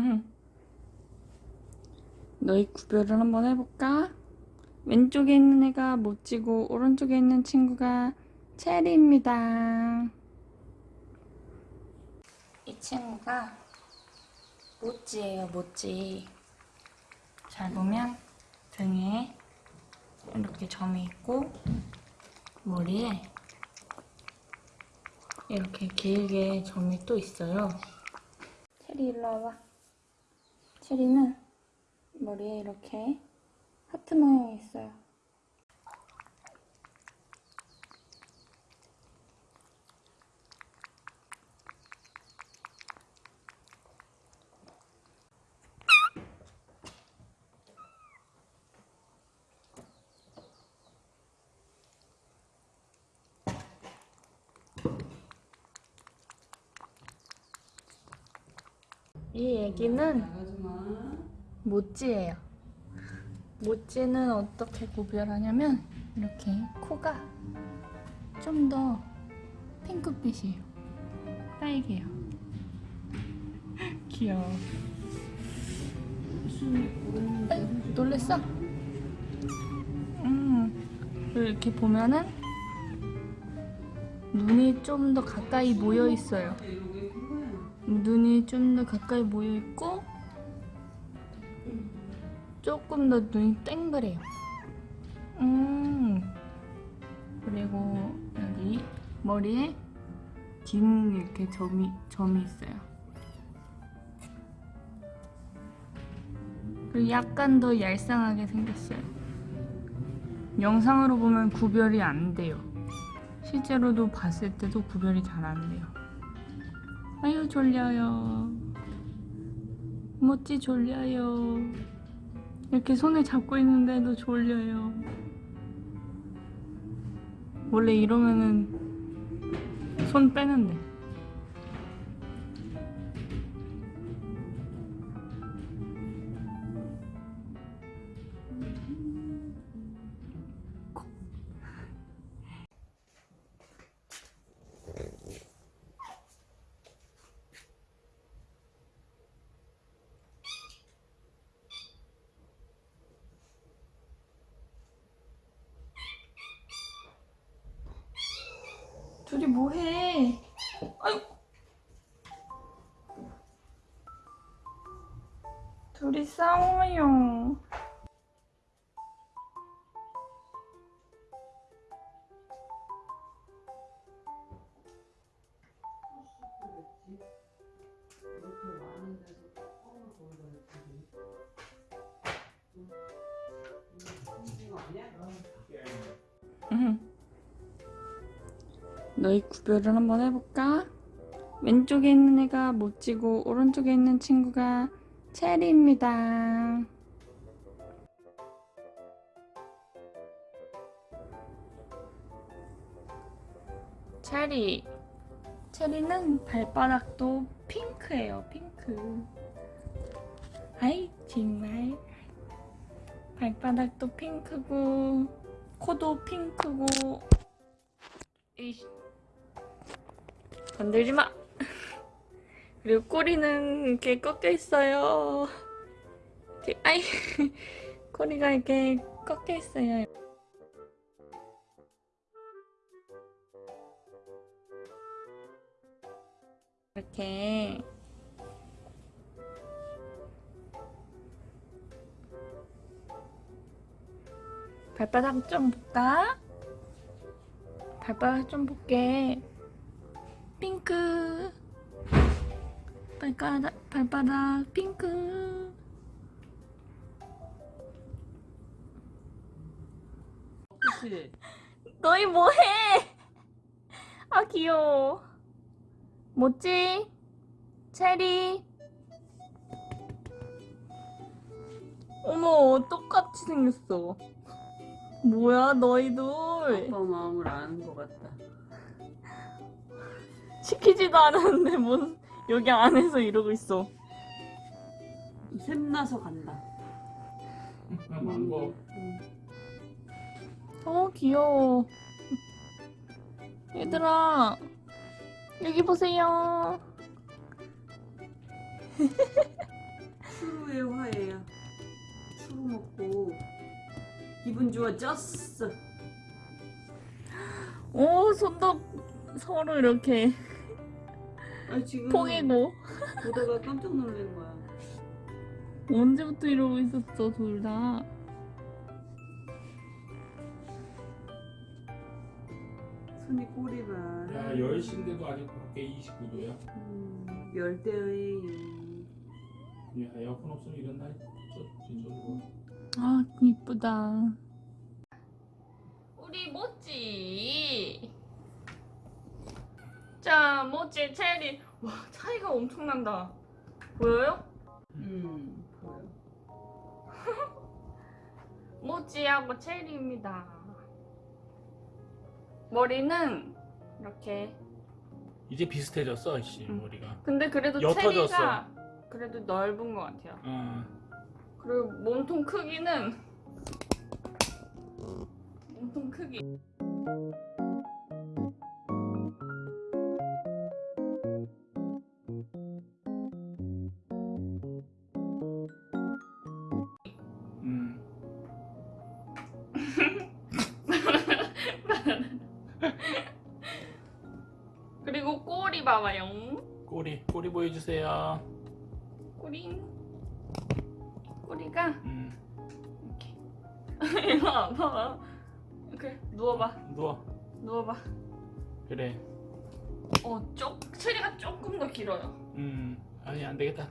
응. 너희 구별을 한번 해볼까? 왼쪽에 있는 애가 모찌고 오른쪽에 있는 친구가 체리입니다. 이 친구가 모찌예요, 모찌. 잘 보면 등에 이렇게 점이 있고 머리에 이렇게 길게 점이 또 있어요. 체리 일로 와봐. 체리는 머리에 이렇게 하트 모양이 있어요. 이 애기는 모찌예요. 모찌는 어떻게 구별하냐면 이렇게 코가 좀 더 핑크빛이에요. 딸기예요. 귀여워. 에이, 놀랬어? 음, 이렇게 보면은 눈이 좀 더 가까이 모여 있어요. 눈이 좀 더 가까이 모여 있고 조금 더 눈이 땡그래요. 음. 그리고 여기 머리에 긴 이렇게 점이 점이 있어요. 그리고 약간 더 얄쌍하게 생겼어요. 영상으로 보면 구별이 안 돼요. 실제로도 봤을 때도 구별이 잘 안 돼요. 아유 졸려요. 모찌 졸려요. 이렇게 손을 잡고 있는데도 졸려요. 원래 이러면은 손 빼는데. 둘이 뭐해? 둘이 싸워요. 응. 너희 구별을 한번 해볼까? 왼쪽에 있는 애가 모찌고 오른쪽에 있는 친구가 체리입니다. 체리. 체리는 발바닥도 핑크예요, 핑크. 아이, 정말. 발바닥도 핑크고, 코도 핑크고, 이씨. 건들지 마. 그리고 꼬리는 이렇게 꺾여 있어요. 아이, 꼬리가 이렇게 꺾여 있어요. 이렇게 발바닥 좀 볼까? 발바닥 좀 볼게. 핑크. 발바닥, 발바닥, 핑크. 그치? 너희 뭐해? 아, 귀여워. 뭐지? 체리. 어머, 똑같이 생겼어. 뭐야, 너희들. 아빠 마음을 아는 것 같다. 시키지도 않았는데 뭔 여기 안에서 이러고 있어. 샘나서 간다. 망고. 음. 어 귀여워. 얘들아 여기 보세요. 추루의 화해야. 추루 먹고 기분 좋아졌어. 어, 오 손도 서로 이렇게 아 지금 포개고 보다가 깜짝 놀란 거야. 언제부터 이러고 있었어 둘 다. 손이 꼬리 봐. 야 10시인데도 아직 밖에 29도야 음, 열대의 야 에어컨 없으면 이런 날 저- 진짜 좋아 아 이쁘다. 우리 모찌. 자 모찌 체리. 와 차이가 엄청난다. 보여요? 음 보여. 모찌하고 체리입니다. 머리는 이렇게. 이제 비슷해졌어 씨 응. 머리가 근데 그래도 옅어졌어. 체리가 그래도 넓은 것 같아요. 어. 그리고 몸통 크기는 몸통 크기. 꼬리 봐봐요. 꼬리 꼬리 보여주세요 꼬리 꼬리가 음. 이렇게 이거 아파. 그래 누워봐. 누워 누워봐. 그래 어, 쪽 체리가 조금 더 길어요. 음 아니 안 되겠다